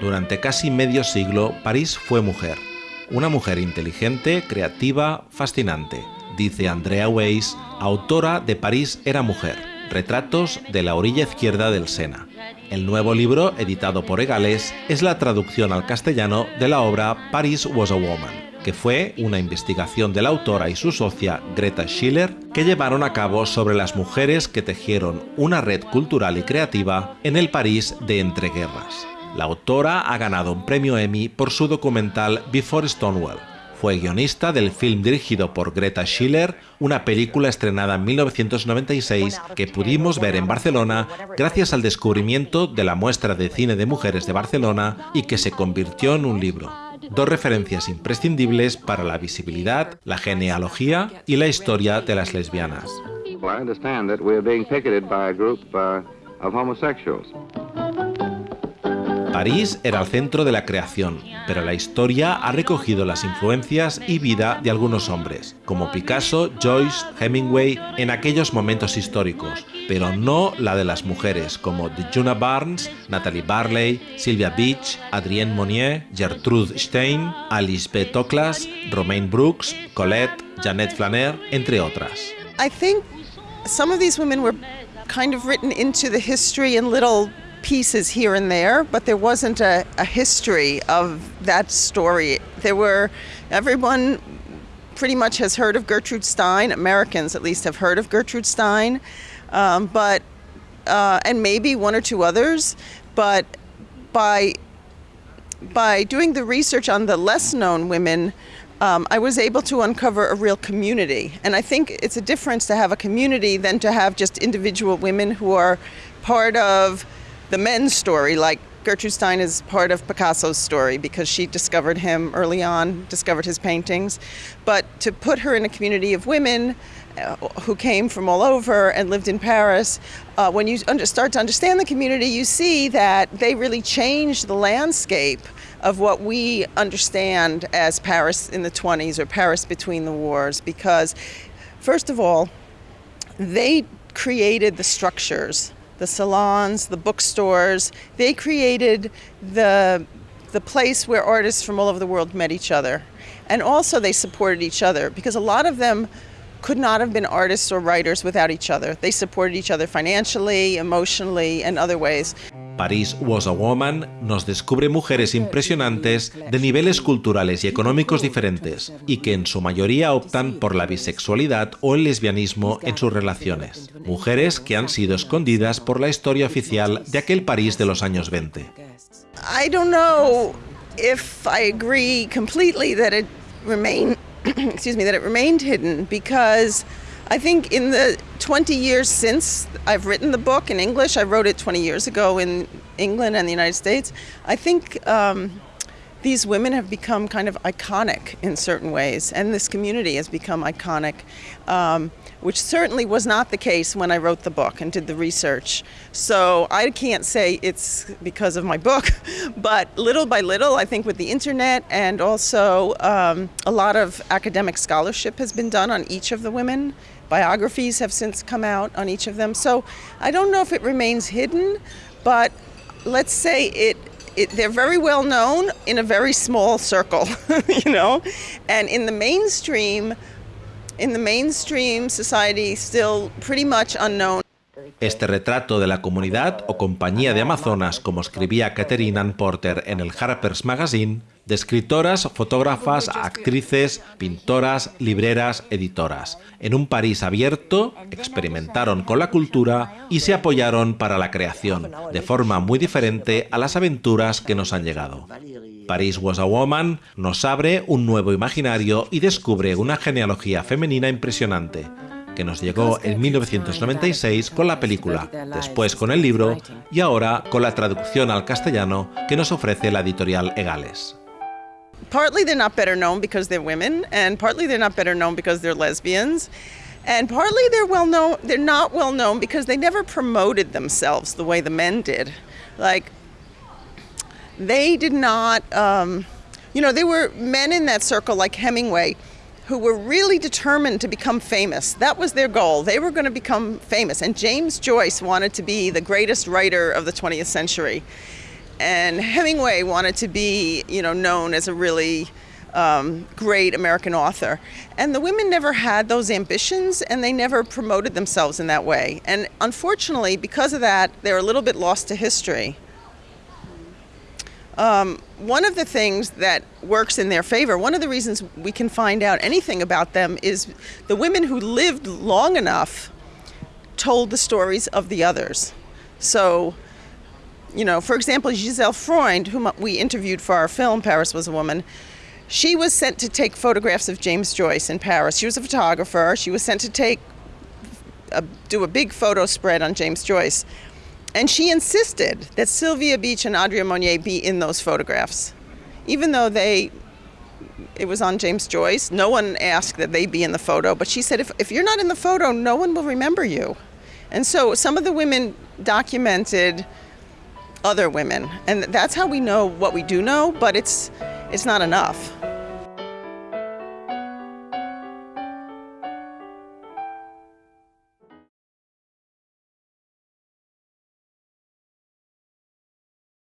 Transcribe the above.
Durante casi medio siglo, París fue mujer. Una mujer inteligente, creativa, fascinante, dice Andrea Weiss, autora de París era mujer, retratos de la orilla izquierda del Sena. El nuevo libro, editado por Egales, es la traducción al castellano de la obra Paris was a Woman que fue una investigación de la autora y su socia Greta Schiller que llevaron a cabo sobre las mujeres que tejieron una red cultural y creativa en el París de entreguerras. La autora ha ganado un premio Emmy por su documental Before Stonewall. Fue guionista del film dirigido por Greta Schiller, una película estrenada en 1996 que pudimos ver en Barcelona gracias al descubrimiento de la muestra de cine de mujeres de Barcelona y que se convirtió en un libro dos referencias imprescindibles para la visibilidad, la genealogía y la historia de las lesbianas. París era el centro de la creación, pero la historia ha recogido las influencias y vida de algunos hombres, como Picasso, Joyce, Hemingway, en aquellos momentos históricos, pero no la de las mujeres, como Djuna Barnes, Natalie Barley, Sylvia Beach, Adrienne Monnier, Gertrude Stein, Alice B. Toklas, Romaine Brooks, Colette, Janet Flaner, entre otras. Pieces here and there, but there wasn't a, a history of that story. There were, everyone pretty much has heard of Gertrude Stein. Americans, at least, have heard of Gertrude Stein, um, but uh, and maybe one or two others. But by by doing the research on the less known women, um, I was able to uncover a real community. And I think it's a difference to have a community than to have just individual women who are part of the men's story, like Gertrude Stein is part of Picasso's story because she discovered him early on, discovered his paintings. But to put her in a community of women uh, who came from all over and lived in Paris, uh, when you start to understand the community, you see that they really changed the landscape of what we understand as Paris in the 20s or Paris between the wars. Because, first of all, they created the structures the salons, the bookstores. They created the, the place where artists from all over the world met each other. And also they supported each other because a lot of them could not have been artists or writers without each other. They supported each other financially, emotionally, and other ways. Paris Was a Woman nos descubre mujeres impresionantes de niveles culturales y económicos diferentes y que en su mayoría optan por la bisexualidad o el lesbianismo en sus relaciones. Mujeres que han sido escondidas por la historia oficial de aquel París de los años 20. I don't know if I agree completely that it remained excuse me that it remained hidden because I think in the 20 years since I've written the book in English, I wrote it 20 years ago in England and the United States. I think um, these women have become kind of iconic in certain ways, and this community has become iconic, um, which certainly was not the case when I wrote the book and did the research. So I can't say it's because of my book, but little by little, I think with the internet and also um, a lot of academic scholarship has been done on each of the women biographies have since come out on each of them. So I don't know if it remains hidden, but let's say it, it they're very well known in a very small circle, you know, and in the mainstream, in the mainstream society, still pretty much unknown. Este retrato de la comunidad o compañía de Amazonas, como escribía Katherine Anne Porter en el Harper's Magazine, de escritoras, fotógrafas, actrices, pintoras, libreras, editoras. En un París abierto, experimentaron con la cultura y se apoyaron para la creación, de forma muy diferente a las aventuras que nos han llegado. Paris Was a Woman nos abre un nuevo imaginario y descubre una genealogía femenina impresionante, que nos llegó en 1996 con la película, después con el libro y ahora con la traducción al castellano que nos ofrece la editorial Egales. Partly they're not better known because they're women, and partly they're not better known because they're lesbians. And partly they're well known they're not well known because they never promoted themselves the way the men did. Like they did not um, you know, there were men in that circle like Hemingway who were really determined to become famous. That was their goal. They were going to become famous. And James Joyce wanted to be the greatest writer of the 20th century. And Hemingway wanted to be, you know, known as a really um, great American author. And the women never had those ambitions and they never promoted themselves in that way. And unfortunately, because of that, they're a little bit lost to history. Um, one of the things that works in their favor, one of the reasons we can find out anything about them is the women who lived long enough told the stories of the others. So, you know, for example, Giselle Freund, whom we interviewed for our film, Paris Was a Woman, she was sent to take photographs of James Joyce in Paris. She was a photographer. She was sent to take, a, do a big photo spread on James Joyce. And she insisted that Sylvia Beach and Audrey Monnier be in those photographs. Even though they, it was on James Joyce, no one asked that they be in the photo, but she said, if, if you're not in the photo, no one will remember you. And so some of the women documented other women, and that's how we know what we do know, but it's, it's not enough.